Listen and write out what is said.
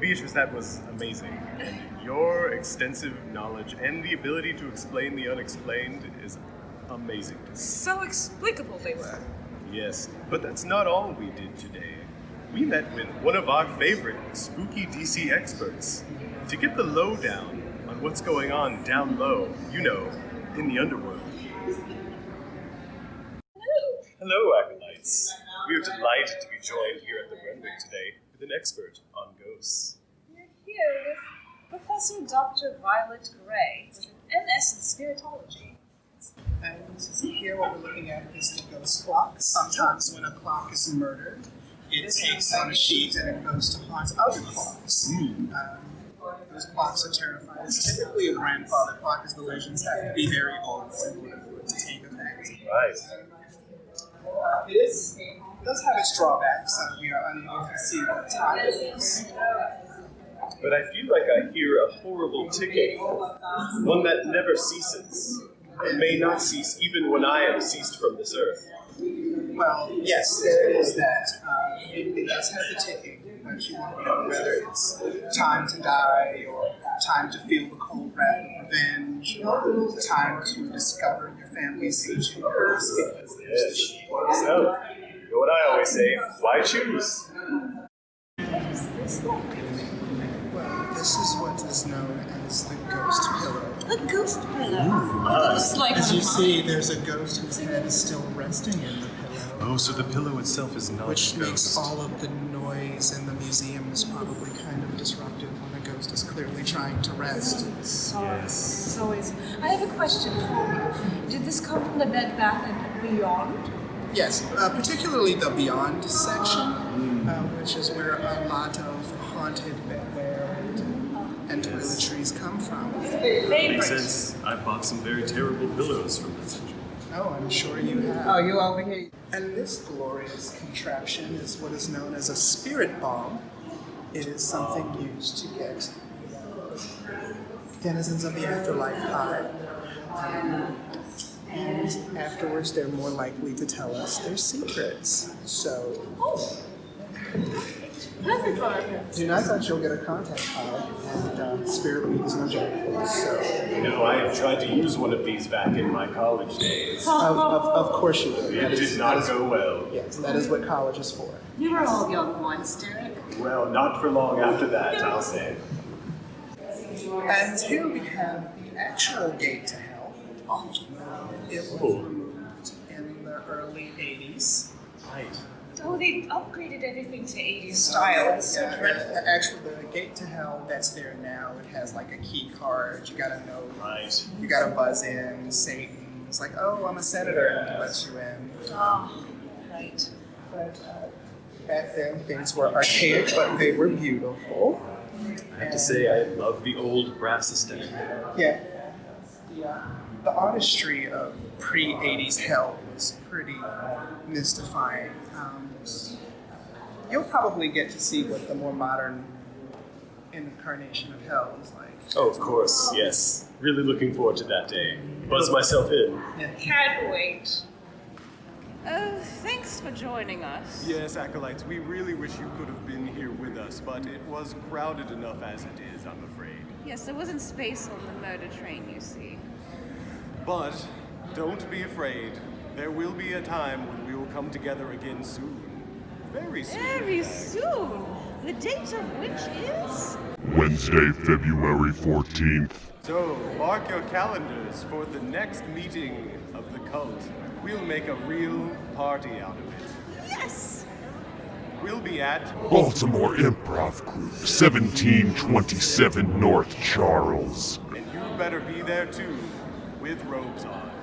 Beatrice, that was amazing. And your extensive knowledge and the ability to explain the unexplained is amazing. So explicable they were. Yes, but that's not all we did today. We met with one of our favorite spooky DC experts to get the lowdown on what's going on down low, you know, in the underworld. Hello, Acolytes. We are delighted to be joined here at the Renwick today with an expert on ghosts. We're here with Professor Dr. Violet Gray, with an MS in spiritology. And here what we're looking at is the ghost clock. Sometimes when a clock is murdered, it takes on a sheet and it goes to haunt other clocks. Um, those clocks are terrifying. It's typically a grandfather clock, as the legends have to be very old in order for it to take effect. Right. Uh, it is it does have its drawbacks. Uh, we are unable to see what time it is. But I feel like I hear a horrible ticking, one that never ceases, and may not cease even when I am ceased from this earth. Well, yes, there is that. Uh, it, it does have the ticking, but you want to know whether it's time to die or time to feel the cold wrath of revenge or time to discover your family's ancient curse because there's the sheep. So, you know what I always say, why choose? What is this like? Well, this is what is known as the ghost pillow. A ghost pillow. It's like As a you see, there's a ghost whose head is still resting in the pillow, Oh, so the pillow itself is not which a makes all of the noise in the museum is probably kind of disruptive when a ghost is clearly trying to rest. Sorry. It's always. I have a question for you. Did this come from the Bed Bath and Beyond? Yes, uh, particularly the Beyond section, uh, which is where a lot of haunted bedwear and, and toiletries come from. Makes sense. I bought some very terrible pillows from that section. Oh, I'm sure you have. Oh, you over here? And this glorious contraption is what is known as a spirit bong. It is something used to get denizens of the afterlife high. Um, and afterwards, they're more likely to tell us their secrets. So, Perfect for her. do not touch, you'll get a contact card. And uh, spirit weed is no joke. So, You know, I have tried to use one of these back in my college days. of, of, of course you will. It That is- did not that is- go well. Yes, that is what college is for. You were all young once, Derek. Well, not for long after that, I'll say. And here we have the actual gate to hell. It was Cool. removed in the early 80s. Right. Oh, they upgraded everything to 80s style. It's so Yeah, dreadful. and Actually, the gate to hell that's there now, it has like a key card. You gotta know, Right. you gotta buzz in. Satan It's like, oh, I'm a senator, and he lets you in. Oh, right. But uh, back then, things were archaic, but they were beautiful. I have to say, I love the old brass aesthetic. Yeah. The, uh, the artistry of pre 80s hell was pretty mystifying. Um, you'll probably get to see what the more modern incarnation of hell is like. Oh, of course, yes. Really looking forward to that day. Buzz myself in. Can't wait. Oh, thanks for joining us. Yes, Acolytes, we really wish you could have been here with us, but it was crowded enough as it is, I'm afraid. Yes, there wasn't space on the murder train, you see. But don't be afraid. There will be a time when we will come together again soon. Very soon. Very soon. The date of which is? Wednesday, February 14th. So, mark your calendars for the next meeting of the cult. We'll make a real party out of it. Yes! We'll be at Baltimore Improv Group, 1727 North Charles. And you better be there too, with robes on.